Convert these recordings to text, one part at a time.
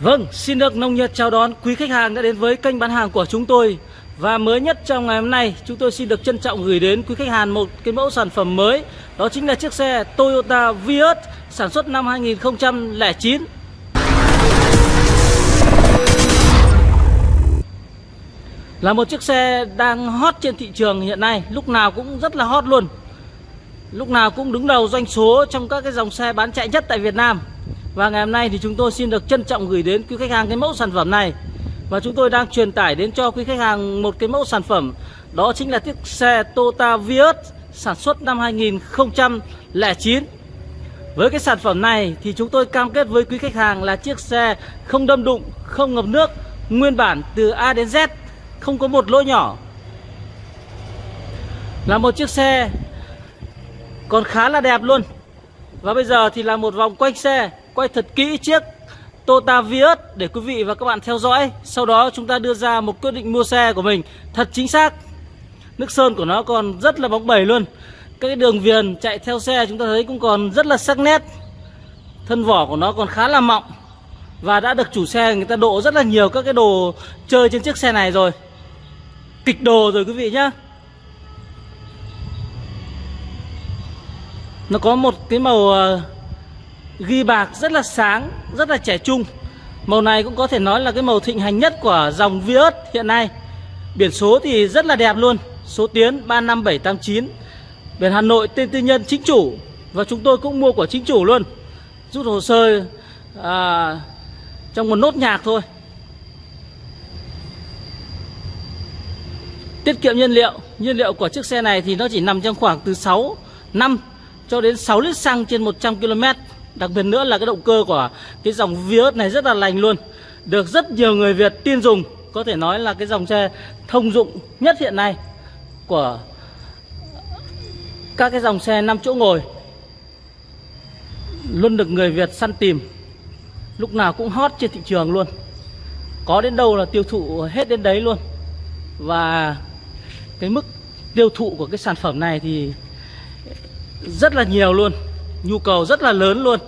Vâng, xin được nồng nhiệt chào đón quý khách hàng đã đến với kênh bán hàng của chúng tôi. Và mới nhất trong ngày hôm nay chúng tôi xin được trân trọng gửi đến quý khách hàng một cái mẫu sản phẩm mới. Đó chính là chiếc xe Toyota Vios sản xuất năm 2009 Là một chiếc xe đang hot trên thị trường hiện nay Lúc nào cũng rất là hot luôn. Lúc nào cũng đứng đầu doanh số trong các cái dòng xe bán chạy nhất tại Việt Nam. Và ngày hôm nay thì chúng tôi xin được trân trọng gửi đến quý khách hàng cái mẫu sản phẩm này. Và chúng tôi đang truyền tải đến cho quý khách hàng một cái mẫu sản phẩm. Đó chính là chiếc xe Toyota Vios sản xuất năm 2009 Với cái sản phẩm này thì chúng tôi cam kết với quý khách hàng là chiếc xe không đâm đụng, không ngập nước Nguyên bản từ A đến Z, không có một lỗ nhỏ. Là một chiếc xe còn khá là đẹp luôn. Và bây giờ thì là một vòng quanh xe, quay thật kỹ chiếc Toyota Vios để quý vị và các bạn theo dõi. Sau đó chúng ta đưa ra một quyết định mua xe của mình thật chính xác. Nước sơn của nó còn rất là bóng bẩy luôn. Các cái đường viền chạy theo xe chúng ta thấy cũng còn rất là sắc nét. Thân vỏ của nó còn khá là mọng. Và đã được chủ xe người ta độ rất là nhiều các cái đồ chơi trên chiếc xe này rồi. Kịch đồ rồi quý vị nhá Nó có một cái màu ờ, ghi bạc rất là sáng, rất là trẻ trung. Màu này cũng có thể nói là cái màu thịnh hành nhất của dòng Vios hiện nay. Biển số thì rất là đẹp luôn, số tiến 35789. Biển Hà Nội tên tư nhân chính chủ và chúng tôi cũng mua của chính chủ luôn. Rút hồ sơ à, trong một nốt nhạc thôi. Tiết kiệm nhiên liệu, nhiên liệu của chiếc xe này thì nó chỉ nằm trong khoảng từ 6 năm cho đến 6 lít xăng trên 100 km Đặc biệt nữa là cái động cơ của cái dòng Vios này rất là lành luôn. Được rất nhiều người Việt tin dùng. Có thể nói là cái dòng xe thông dụng nhất hiện nay Của các cái dòng xe 5 chỗ ngồi. Luôn được người Việt săn tìm. Lúc nào cũng hot trên thị trường luôn. Có đến đâu là tiêu thụ hết đến đấy luôn. Và cái mức tiêu thụ của cái sản phẩm này thì rất là nhiều luôn, nhu cầu rất là lớn luôn.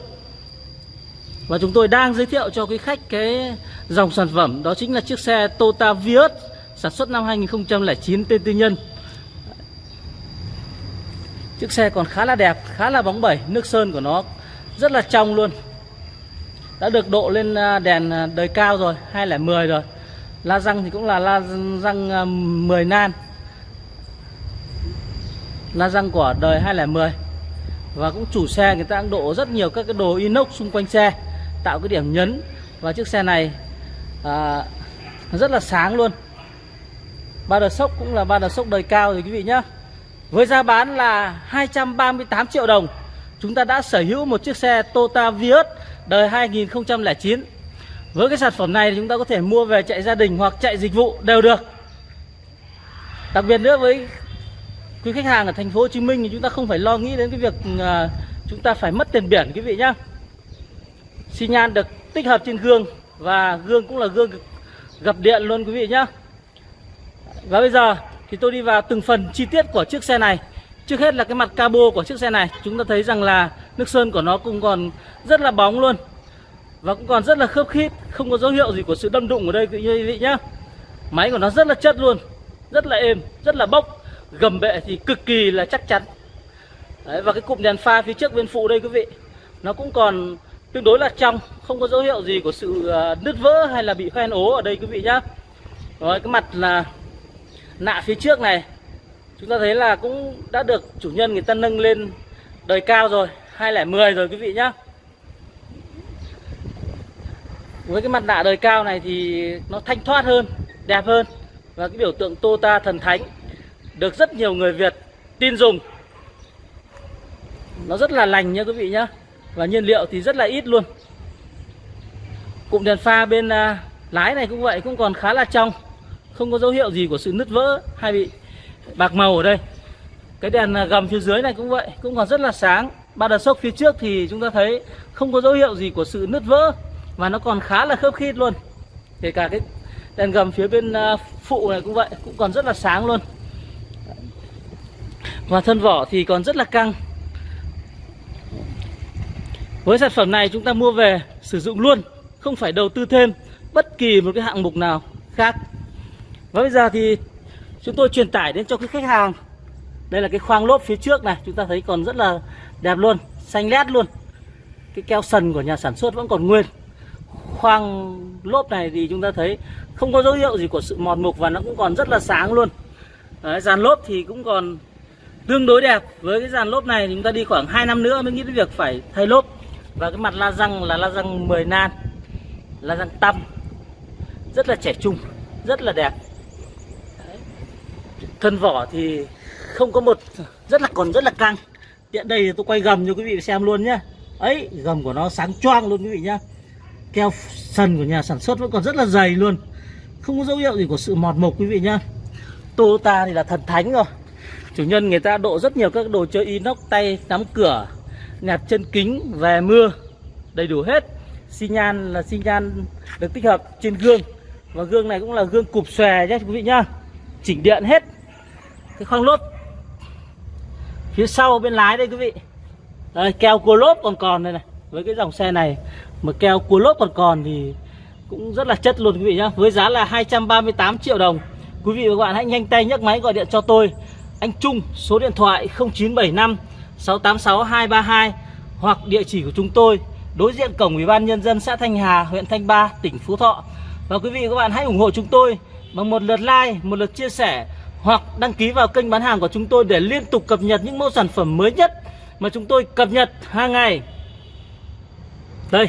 Và chúng tôi đang giới thiệu cho quý khách cái dòng sản phẩm, đó chính là chiếc xe Toyota Vios sản xuất năm 2009 tên tư nhân. Chiếc xe còn khá là đẹp, khá là bóng bẩy, nước sơn của nó rất là trong luôn. Đã được độ lên à, đèn à, đời cao rồi 210 rồi. La răng thì cũng là la răng à, 10 nan la răng của đời 210 và cũng chủ xe người ta đang độ rất nhiều các cái đồ inox xung quanh xe tạo cái điểm nhấn. Và chiếc xe này à, rất là sáng luôn. Ba đợt sốc cũng là ba đợt sốc đời cao rồi quý vị nhá. Với giá bán là 238 triệu đồng. Chúng ta đã sở hữu một chiếc xe Toyota Vios đời 2009 với cái sản phẩm này thì chúng ta có thể mua về chạy gia đình hoặc chạy dịch vụ đều được. Đặc biệt nữa với quý khách hàng ở thành phố Hồ Chí Minh thì chúng ta không phải lo nghĩ đến cái việc à, chúng ta phải mất tiền biển, quý vị nhá. Xi nhan được tích hợp trên gương và gương cũng là gương gập điện luôn, quý vị nhá. Và bây giờ thì tôi đi vào từng phần chi tiết của chiếc xe này. Trước hết là cái mặt cabo của chiếc xe này, chúng ta thấy rằng là nước sơn của nó cũng còn rất là bóng luôn và cũng còn rất là khớp khít, không có dấu hiệu gì của sự đâm đụng ở đây, quý vị nhá. Máy của nó rất là chất luôn, rất là êm, rất là bốc gầm bệ thì cực kỳ là chắc chắn. Đấy, và cái cụm đèn pha phía trước bên phụ đây quý vị nó cũng còn tương đối là trong không có dấu hiệu gì của sự à, nứt vỡ hay là bị hoen ố ở đây quý vị nhá. Rồi cái mặt là nạ phía trước này chúng ta thấy là cũng đã được chủ nhân người ta nâng lên đời cao rồi 210 rồi quý vị nhá. Với cái mặt nạ đời cao này thì nó thanh thoát hơn đẹp hơn. Và cái biểu tượng Tota thần thánh được rất nhiều người Việt tin dùng. Nó rất là lành nha quý vị nhá. Và nhiên liệu thì rất là ít luôn. Cụm đèn pha bên à, lái này cũng vậy cũng còn khá là trong. Không có dấu hiệu gì của sự nứt vỡ hay bị bạc màu ở đây. Cái đèn à, gầm phía dưới này cũng vậy cũng còn rất là sáng. Ba đợt sốc phía trước thì chúng ta thấy không có dấu hiệu gì của sự nứt vỡ và nó còn khá là khớp khít luôn. Kể cả cái Đèn gầm phía bên à, phụ này cũng vậy Cũng còn rất là sáng luôn. Và thân vỏ thì còn rất là căng. Với sản phẩm này chúng ta mua về sử dụng luôn Không phải đầu tư thêm bất kỳ một cái hạng mục nào khác. Và bây giờ thì chúng tôi truyền tải đến cho cái khách hàng. Đây là cái khoang lốp phía trước này Chúng ta thấy còn rất là đẹp luôn Xanh lét luôn. Cái keo sần của nhà sản xuất vẫn còn nguyên. Khoang lốp này thì chúng ta thấy Không có dấu hiệu gì của sự mòn mục Và nó cũng còn rất là sáng luôn. Đấy, Dàn lốp thì cũng còn tương đối đẹp. Với cái dàn lốp này thì chúng ta đi khoảng 2 năm nữa mới nghĩ đến việc phải thay lốp. Và cái mặt la răng là la răng 10 nan, La răng tăm. Rất là trẻ trung, Rất là đẹp. Thân vỏ thì không có một, Rất là còn rất là căng. Tiện đây thì tôi quay gầm cho quý vị xem luôn nhé ấy, gầm của nó sáng choang luôn quý vị nhá. Keo sần của nhà sản xuất vẫn còn rất là dày luôn. Không có dấu hiệu gì của sự mọt mục quý vị nhá. Toyota thì là thần thánh rồi chủ nhân người ta độ rất nhiều các đồ chơi inox tay nắm cửa nẹp chân kính về mưa đầy đủ hết. Xi nhan là xi nhan được tích hợp trên gương. Và gương này cũng là gương cụp xòe nhé quý vị nhá. Chỉnh điện hết. Cái khoang lốp. Phía sau bên lái đây quý vị. Đây, keo cua lốp còn còn đây này. Với cái dòng xe này mà keo cua lốp còn còn thì cũng rất là chất luôn quý vị nhá. Với giá là 238 triệu đồng. Quý vị và các bạn hãy nhanh tay nhấc máy gọi điện cho tôi anh Trung, số điện thoại 0975 686 232 hoặc địa chỉ của chúng tôi, đối diện cổng ủy ban nhân dân xã Thanh Hà, huyện Thanh Ba, tỉnh Phú Thọ. Và quý vị và các bạn hãy ủng hộ chúng tôi bằng một lượt like, một lượt chia sẻ hoặc đăng ký vào kênh bán hàng của chúng tôi để liên tục cập nhật những mẫu sản phẩm mới nhất mà chúng tôi cập nhật hàng ngày. Đây,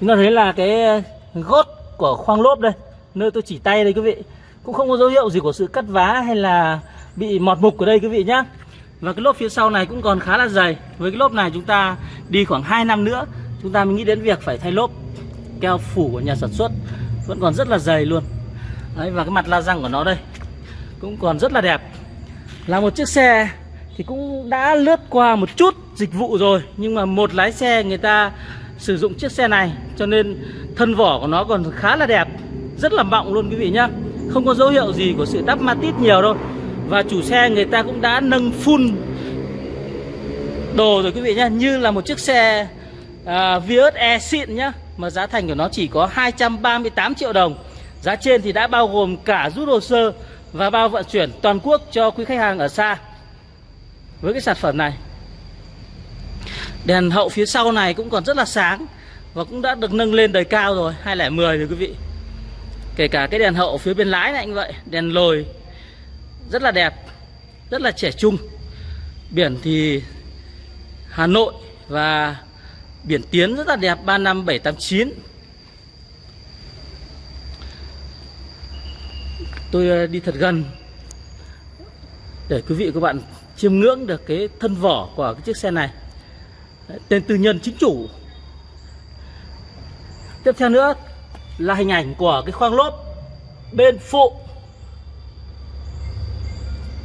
chúng ta thấy là cái ờ, gót của khoang lốp đây, nơi tôi chỉ tay đây quý vị. Cũng không có dấu hiệu gì của sự cắt vá hay là bị mọt mục ở đây quý vị nhá. Và cái lốp phía sau này cũng còn khá là dày. Với cái lốp này chúng ta đi khoảng 2 năm nữa chúng ta mới nghĩ đến việc phải thay lốp keo phủ của nhà sản xuất. Vẫn còn rất là dày luôn. Đấy, và cái mặt la răng của nó đây cũng còn rất là đẹp. Là một chiếc xe thì cũng đã lướt qua một chút dịch vụ rồi nhưng mà một lái xe người ta sử dụng chiếc xe này cho nên thân vỏ của nó còn khá là đẹp rất là mọng luôn quý vị nhá. Không có dấu hiệu gì của sự đắp matit nhiều đâu và chủ xe người ta cũng đã nâng full đồ rồi quý vị nhé như là một chiếc xe à, Vios E xịn nhá mà giá thành của nó chỉ có 238 triệu đồng. Giá trên thì đã bao gồm cả rút hồ sơ và bao vận chuyển toàn quốc cho quý khách hàng ở xa. Với cái sản phẩm này đèn hậu phía sau này cũng còn rất là sáng và cũng đã được nâng lên đời cao rồi 210 rồi quý vị. Kể cả cái đèn hậu phía bên lái này anh vậy đèn lồi rất là đẹp, rất là trẻ trung. Biển thì Hà Nội và biển Tiến rất là đẹp 35789 tôi ờ, đi thật gần để quý vị các bạn chiêm ngưỡng được cái thân vỏ của cái chiếc xe này. Tên tư nhân chính chủ. Tiếp theo nữa là hình ảnh của cái khoang lốp bên phụ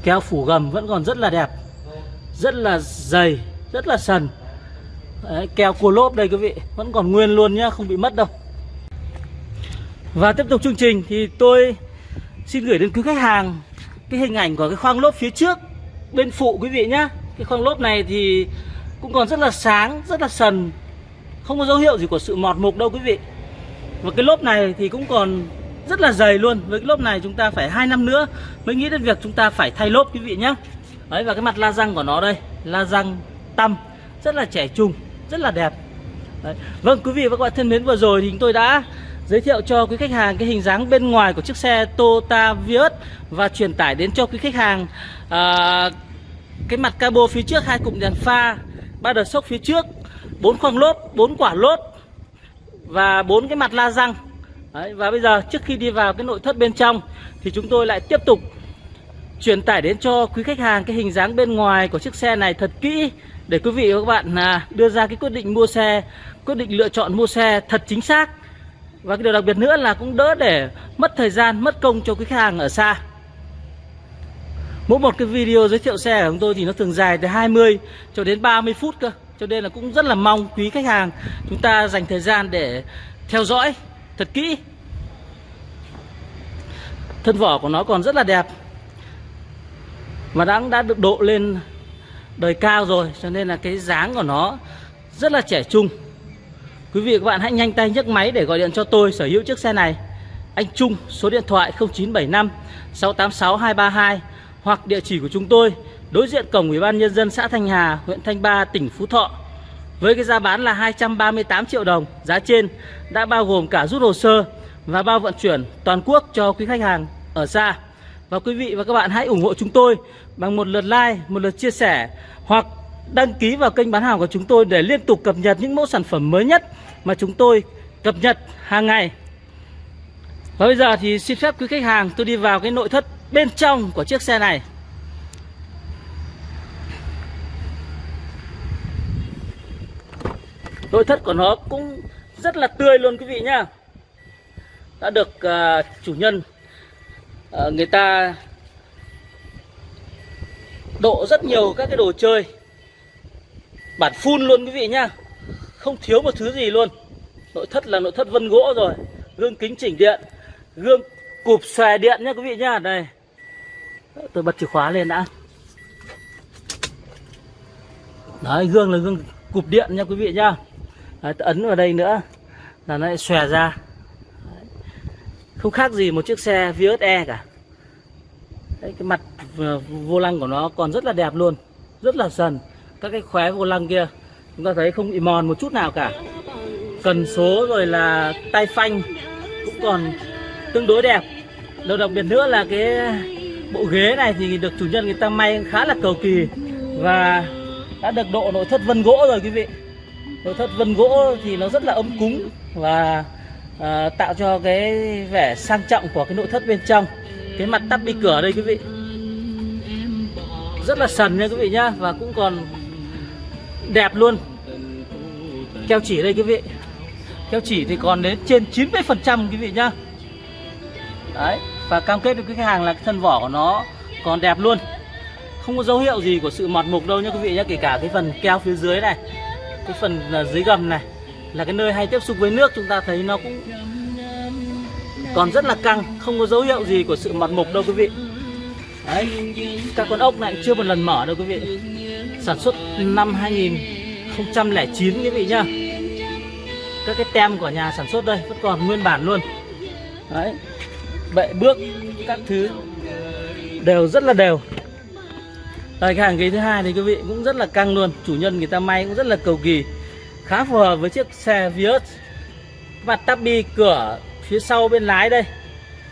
keo phủ gầm vẫn còn rất là đẹp rất là dày rất là sần. Đấy, keo cua lốp đây quý vị vẫn còn nguyên luôn nhá không bị mất đâu. Và tiếp tục chương trình thì tôi xin gửi đến quý khách hàng cái hình ảnh của cái khoang lốp phía trước bên phụ quý vị nhá. Cái khoang lốp này thì cũng còn rất là sáng rất là sần. Không có dấu hiệu gì của sự mọt mục đâu quý vị. Và cái lốp này thì cũng còn rất là dày luôn. Với cái lốp này chúng ta phải hai năm nữa mới nghĩ đến việc chúng ta phải thay lốp quý vị nhé đấy và cái mặt la răng của nó đây la răng tăm rất là trẻ trung rất là đẹp. Đấy. vâng quý vị và các bạn thân mến vừa rồi thì chúng tôi đã giới thiệu cho quý khách hàng cái hình dáng bên ngoài của chiếc xe Toyota Vios và truyền tải đến cho quý khách hàng à, cái mặt cabo phía trước hai cụm đèn pha ba đợt sốc phía trước bốn khoang lốp bốn quả lốp và bốn cái mặt la răng. Đấy, và bây giờ trước khi đi vào cái nội thất bên trong thì chúng tôi lại tiếp tục truyền tải đến cho quý khách hàng cái hình dáng bên ngoài của chiếc xe này thật kỹ để quý vị và các bạn à, đưa ra cái quyết định mua xe, quyết định lựa chọn mua xe thật chính xác. Và cái điều đặc biệt nữa là cũng đỡ để mất thời gian, mất công cho quý khách hàng ở xa. Mỗi một cái video giới thiệu xe của chúng tôi thì nó thường dài từ 20 cho đến 30 phút cơ. Cho nên là cũng rất là mong quý khách hàng chúng ta dành thời gian để theo dõi thật kỹ. Thân vỏ của nó còn rất là đẹp và đã đã được độ lên đời cao rồi cho nên là cái dáng của nó rất là trẻ trung. Quý vị và các bạn hãy nhanh tay nhấc máy để gọi điện cho tôi sở hữu chiếc xe này. Anh Trung số điện thoại 0975 686 232 hoặc địa chỉ của chúng tôi đối diện cổng Ủy ban nhân dân xã Thanh Hà, huyện Thanh Ba, tỉnh Phú Thọ. Với cái giá bán là 238 triệu đồng, giá trên đã bao gồm cả rút hồ sơ và bao vận chuyển toàn quốc cho quý khách hàng ở xa. Và quý vị và các bạn hãy ủng hộ chúng tôi bằng một lượt like, một lượt chia sẻ hoặc đăng ký vào kênh bán hàng của chúng tôi để liên tục cập nhật những mẫu sản phẩm mới nhất mà chúng tôi cập nhật hàng ngày. Và bây giờ thì xin phép quý khách hàng tôi đi vào cái nội thất bên trong của chiếc xe này. Nội thất của nó cũng rất là tươi luôn quý vị nhá. Đã được uh, chủ nhân uh, người ta độ rất nhiều các cái đồ chơi. Bản phun luôn quý vị nhá. Không thiếu một thứ gì luôn. Nội thất là nội thất vân gỗ rồi. Gương kính chỉnh điện gương cụp xòe điện nhá quý vị nhá. Đây. Tôi bật chìa khóa lên đã. Đấy gương là gương cụp điện nha quý vị nhá đấy, ấn vào đây nữa. Là nó lại xòe ra. Không khác gì một chiếc xe Vios E cả. Đấy, cái mặt vô lăng của nó còn rất là đẹp luôn. Rất là sần. Các cái khóe vô lăng kia chúng ta thấy không bị mòn một chút nào cả. Cần số rồi là tay phanh cũng còn tương đối đẹp. Điều đặc biệt nữa là cái bộ ghế này thì được chủ nhân người ta may khá là cầu kỳ và đã được độ nội thất vân gỗ rồi quý vị nội thất vân gỗ thì nó rất là ấm cúng và à, tạo cho cái vẻ sang trọng của cái nội thất bên trong. Cái mặt tắp đi cửa đây quý vị. Rất là sần nha quý vị nhá và cũng còn đẹp luôn. Keo chỉ đây quý vị. Keo chỉ thì còn đến trên 90 phần trăm quý vị nhá. Đấy và cam kết với khách hàng là cái thân vỏ của nó còn đẹp luôn. Không có dấu hiệu gì của sự mọt mục đâu nha quý vị nhá kể cả cái phần keo phía dưới này cái phần dưới gầm này, là cái nơi hay tiếp xúc với nước, chúng ta thấy nó cũng còn rất là căng, không có dấu hiệu gì của sự mọt mục đâu quý vị. Đấy, các con ốc này chưa một lần mở đâu quý vị. Sản xuất năm 2009 quý vị nhá. Các cái tem của nhà sản xuất đây vẫn còn nguyên bản luôn. Đấy, bệ bước các thứ đều rất là đều đây cái hàng ghế thứ hai thì quý vị cũng rất là căng luôn. Chủ nhân người ta may cũng rất là cầu kỳ. Khá phù hợp với chiếc xe Vios. Mặt tabi cửa phía sau bên lái đây.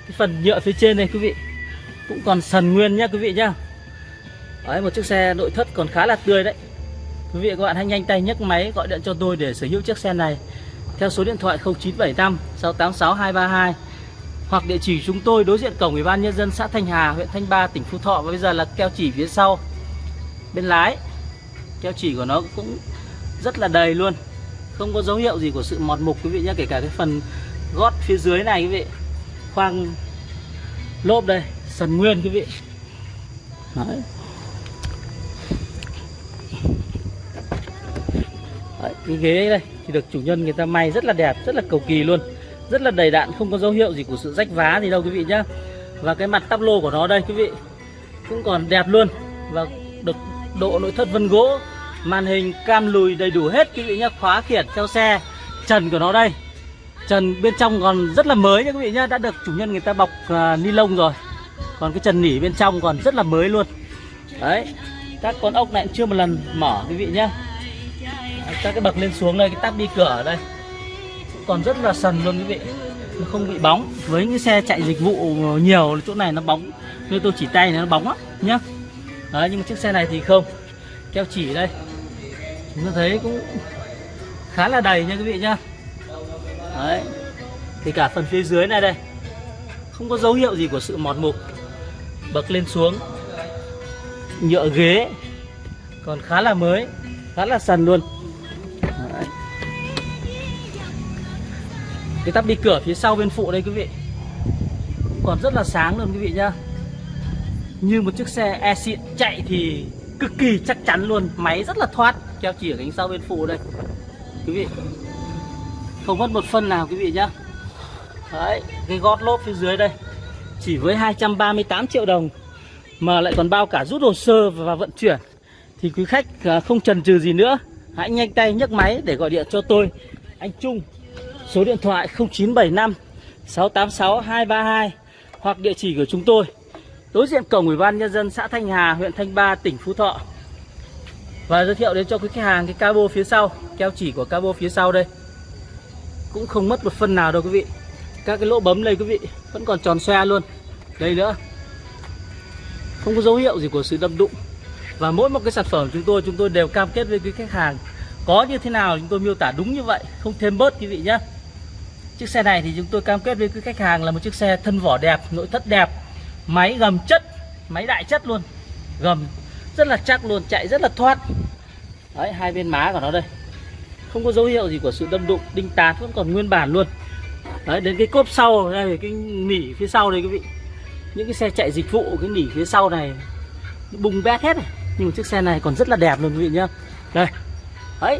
Cái phần nhựa phía trên này quý vị. Cũng còn sần nguyên nhá quý vị nhá. Đấy một chiếc xe nội thất còn khá là tươi đấy. Quý vị các bạn hãy nhanh tay nhấc máy gọi điện cho tôi để sở hữu chiếc xe này. Theo số điện thoại 0975 686 232 hoặc địa chỉ chúng tôi đối diện cổng Ủy ban nhân dân xã Thanh Hà, huyện Thanh Ba, tỉnh Phú Thọ. Và bây giờ là keo chỉ phía sau bên lái. Keo chỉ của nó cũng rất là đầy luôn. Không có dấu hiệu gì của sự mọt mục quý vị nhé, kể cả cái phần gót phía dưới này quý vị. Khoang lốp đây, sần nguyên quý vị. Đấy. Đấy, cái ghế đây thì được chủ nhân người ta may rất là đẹp, rất là cầu kỳ luôn rất là đầy đạn không có dấu hiệu gì của sự rách vá gì đâu quý vị nhá và cái mặt tắp lô của nó đây quý vị cũng còn đẹp luôn và được độ nội thất vân gỗ màn hình cam lùi đầy đủ hết quý vị nhá khóa khiển theo xe. Trần của nó đây. Trần bên trong còn rất là mới nha quý vị nhá đã được chủ nhân người ta bọc uh, ni lông rồi. Còn cái trần nỉ bên trong còn rất là mới luôn. Đấy các con ốc này chưa một lần mở quý vị nhá. Các cái bậc lên xuống đây cái tắp đi cửa ở đây. Còn rất là sần luôn quý vị. Nó không bị bóng. Với những xe chạy dịch vụ nhiều chỗ này nó bóng. Như tôi chỉ tay này nó bóng á, nhá đấy, nhưng mà chiếc xe này thì không. Keo chỉ đây. Chúng ta thấy cũng khá là đầy nha quý vị nhá. Đấy. Thì cả phần phía dưới này đây. Không có dấu hiệu gì của sự mọt mục. Bậc lên xuống. Nhựa ghế. Còn khá là mới. Khá là sần luôn. Cái tắp đi cửa phía sau bên phụ đây quý vị. Còn rất là sáng luôn quý vị nhá như một chiếc xe e xịn chạy thì cực kỳ chắc chắn luôn. Máy rất là thoát, keo chỉ ở cánh sau bên phụ đây. Quý vị, không mất một phân nào quý vị nhá. Đấy, cái gót lốp phía dưới đây, chỉ với 238 triệu đồng mà lại còn bao cả rút hồ sơ và vận chuyển. Thì quý khách à, không chần chừ gì nữa, hãy nhanh tay nhấc máy để gọi điện cho tôi. Anh Trung, số điện thoại 0975 686 232 hoặc địa chỉ của chúng tôi đối diện cổng ủy ban nhân dân xã Thanh Hà, huyện Thanh Ba, tỉnh Phú Thọ. Và giới thiệu đến cho quý khách hàng cái cabo phía sau, keo chỉ của cabo phía sau đây. Cũng không mất một phân nào đâu quý vị. Các cái lỗ bấm đây quý vị, vẫn còn tròn xoe luôn. Đây nữa. Không có dấu hiệu gì của sự đâm đụng. Và mỗi một cái sản phẩm chúng tôi chúng tôi đều cam kết với quý khách hàng, có như thế nào chúng tôi miêu tả đúng như vậy, không thêm bớt quý vị nhé chiếc xe này thì chúng tôi cam kết với quý khách hàng là một chiếc xe thân vỏ đẹp, nội thất đẹp máy gầm chất máy đại chất luôn. Gầm rất là chắc luôn chạy rất là thoát. Đấy hai bên má của nó đây. Không có dấu hiệu gì của sự đâm đụng đinh tán vẫn còn nguyên bản luôn. Đấy đến cái cốp sau đây cái nỉ phía sau đây quý vị. Những cái xe chạy dịch vụ cái nỉ phía sau này bung bét hết này. Nhưng mà chiếc xe này còn rất là đẹp luôn quý vị nhá. Đây. Đấy.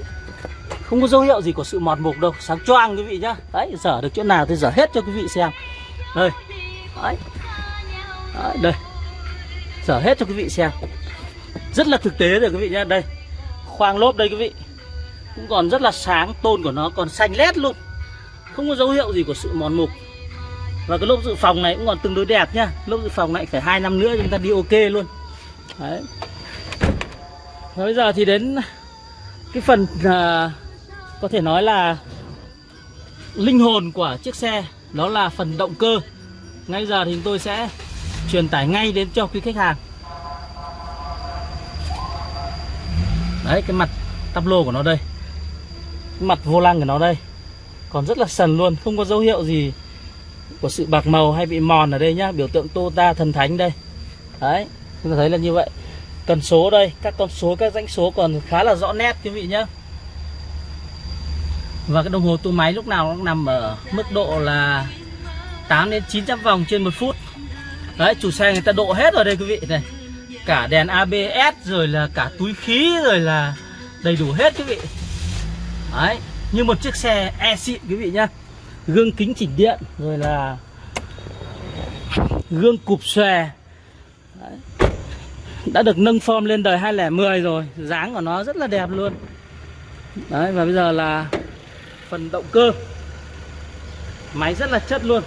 Không có dấu hiệu gì của sự mọt mục đâu. Sáng choang quý vị nhá. Đấy dở được chỗ nào thì dở hết cho quý vị xem. Đây. Đấy, à, đây. Dở hết cho quý vị xem. Rất là thực tế rồi quý vị nhé đây khoang lốp đây quý vị. Cũng còn rất là sáng tôn của nó còn xanh lét luôn. Không có dấu hiệu gì của sự mòn mục. Và cái lốp dự phòng này cũng còn tương đối đẹp nhá. Lốp dự phòng này phải hai năm nữa chúng ta đi ok luôn. Đấy. Và bây giờ thì đến cái phần à, có thể nói là linh hồn của chiếc xe. Đó là phần động cơ. Ngay giờ thì chúng tôi sẽ truyền tải ngay đến cho quý khách hàng. Đấy, cái mặt tắp lô của nó đây, cái mặt vô lăng của nó đây, còn rất là sần luôn, không có dấu hiệu gì của sự bạc màu hay bị mòn ở đây nhá, biểu tượng Toyota thần thánh đây. Đấy, chúng ta thấy là như vậy. Cần số đây, các con số, các dãnh số còn khá là rõ nét, quý vị nhá. Và cái đồng hồ tua máy lúc nào cũng nằm ở mức độ là 8 đến 900 vòng trên một phút đấy, chủ xe người ta độ hết rồi đây quý vị, này. Cả đèn ABS rồi là cả túi khí rồi là đầy đủ hết quý vị. Đấy, như một chiếc xe e xịn quý vị nhá. Gương kính chỉnh điện rồi là gương cụp xòe. Đấy. đã được nâng form lên đời 2010 rồi, dáng của nó rất là đẹp luôn. Đấy, và bây giờ là phần động cơ. Máy rất là chất luôn.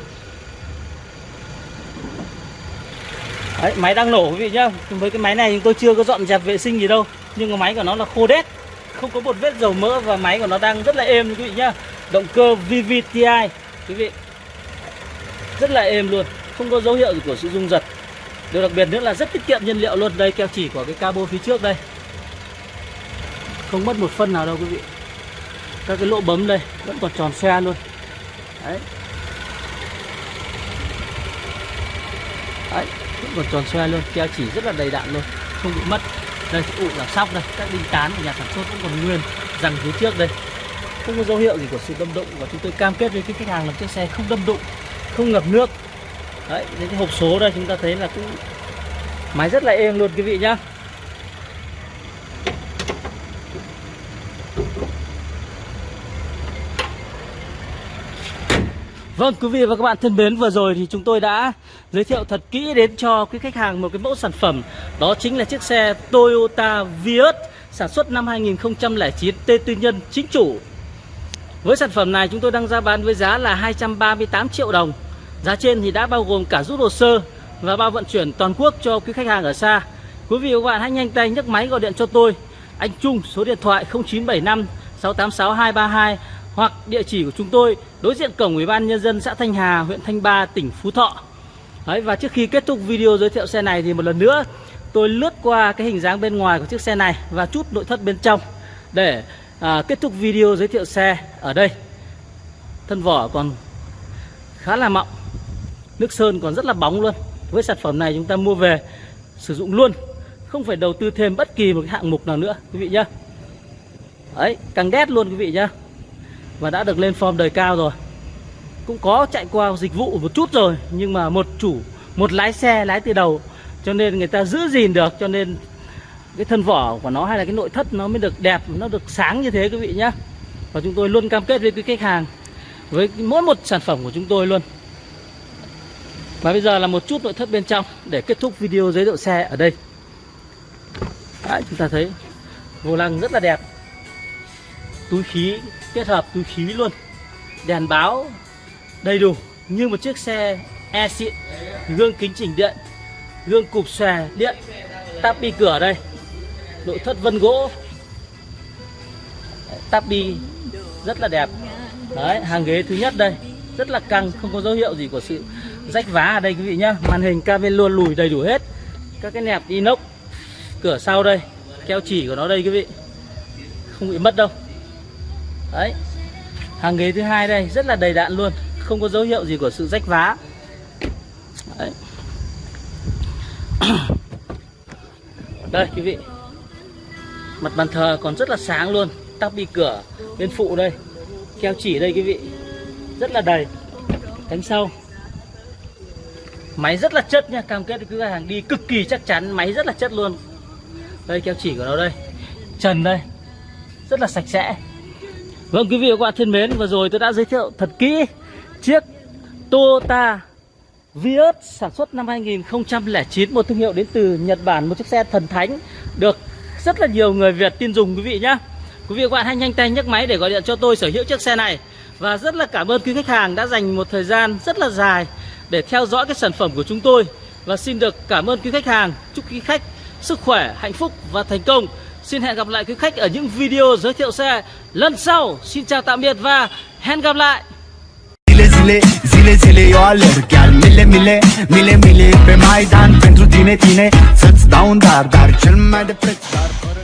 Đấy, máy đang nổ quý vị nhá. Với cái máy này chúng tôi chưa có dọn dẹp vệ sinh gì đâu. Nhưng mà máy của nó là khô đét. Không có một vết dầu mỡ và máy của nó đang rất là êm quý vị nhá. Động cơ VVTi quý vị. Rất là êm luôn. Không có dấu hiệu của sự rung giật. Điều đặc biệt nữa là rất tiết kiệm nhiên liệu luôn. Đây keo chỉ của cái cabo phía trước đây. Không mất một phân nào đâu quý vị. Các cái lỗ bấm đây vẫn còn tròn xe luôn. Đấy đấy vẫn còn tròn xoe luôn, keo chỉ rất là đầy đặn luôn, không bị mất. Đây ụ là sóc đây, các đinh tán của nhà sản xuất vẫn còn nguyên rằng phía trước đây. Không có dấu hiệu gì của sự đâm đụng và chúng tôi cam kết với cái khách hàng là chiếc xe không đâm đụng, không ngập nước. Đấy, những cái hộp số đây chúng ta thấy là cũng máy rất là êm luôn, quý vị nhá. Vâng quý vị và các bạn thân mến, vừa rồi thì chúng tôi đã giới thiệu thật kỹ đến cho quý khách hàng một cái mẫu sản phẩm. Đó chính là chiếc xe Toyota Vios sản xuất năm 2009 tên tư nhân, chính chủ. Với sản phẩm này, chúng tôi đang ra bán với giá là 238 triệu đồng. Giá trên thì đã bao gồm cả rút hồ sơ và bao vận chuyển toàn quốc cho quý khách hàng ở xa. Quý vị và các bạn hãy nhanh tay nhấc máy gọi điện cho tôi. Anh Trung, số điện thoại 0975 686 232 hoặc địa chỉ của chúng tôi đối diện cổng Ủy ban nhân dân xã Thanh Hà, huyện Thanh Ba, tỉnh Phú Thọ. Đấy, và trước khi kết thúc video giới thiệu xe này thì một lần nữa tôi lướt qua cái hình dáng bên ngoài của chiếc xe này và chút nội thất bên trong để à, kết thúc video giới thiệu xe ở đây. Thân vỏ còn khá là mọng, nước sơn còn rất là bóng luôn. Với sản phẩm này chúng ta mua về sử dụng luôn, không phải đầu tư thêm bất kỳ một cái hạng mục nào nữa quý vị nhá. Đấy, càng đét luôn quý vị nhá và đã được lên form đời cao rồi cũng có chạy qua dịch vụ một chút rồi nhưng mà một chủ một lái xe lái từ đầu cho nên người ta giữ gìn được cho nên cái thân vỏ của nó hay là cái nội thất nó mới được đẹp nó được sáng như thế quý vị nhé và chúng tôi luôn cam kết với quý khách hàng với mỗi một sản phẩm của chúng tôi luôn Và bây giờ là một chút nội thất bên trong để kết thúc video giới thiệu xe ở đây. Đấy, chúng ta thấy vô lăng rất là đẹp. Túi khí kết hợp túi khí luôn. Đèn báo đầy đủ như một chiếc xe e xịn. Gương kính chỉnh điện, gương cụp xòe điện, tắp bi cửa đây. Nội thất vân gỗ. Tắp bi rất là đẹp. Đấy, hàng ghế thứ nhất đây rất là căng không có dấu hiệu gì của sự rách vá ở đây quý vị nhá màn hình cabin luôn lùi đầy đủ hết các cái nẹp inox cửa sau đây keo chỉ của nó đây quý vị không bị mất đâu đấy. Hàng ghế thứ hai đây, rất là đầy đạn luôn. Không có dấu hiệu gì của sự rách vá. Đấy. đây, quý vị. Mặt bàn thờ còn rất là sáng luôn. Tắp bi cửa bên phụ đây. Keo chỉ đây, quý vị. Rất là đầy. Cánh sau. Máy rất là chất nha. Cam kết với cửa hàng đi cực kỳ chắc chắn. Máy rất là chất luôn. Đây, keo chỉ của nó đây. Trần đây. Rất là sạch sẽ vâng quý vị và các bạn thân mến vừa rồi tôi đã giới thiệu thật kỹ chiếc Toyota Vios sản xuất năm 2009 một thương hiệu đến từ Nhật Bản một chiếc xe thần thánh được rất là nhiều người Việt tin dùng quý vị nhé quý vị và các bạn hãy nhanh tay nhấc máy để gọi điện cho tôi sở hữu chiếc xe này. Và rất là cảm ơn quý khách hàng đã dành một thời gian rất là dài để theo dõi cái sản phẩm của chúng tôi. Và xin được cảm ơn quý khách hàng Chúc quý khách sức khỏe, hạnh phúc và thành công. Xin hẹn gặp lại quý khách ở những video giới thiệu xe. Lần sau Xin chào tạm biệt và hẹn gặp lại. Zile zile, zile zile eu alerg Chiar mile mile, mile mile pe Maidan Pentru tine, tine, să-ți dau un dar Dar cel mai de preț dar fără...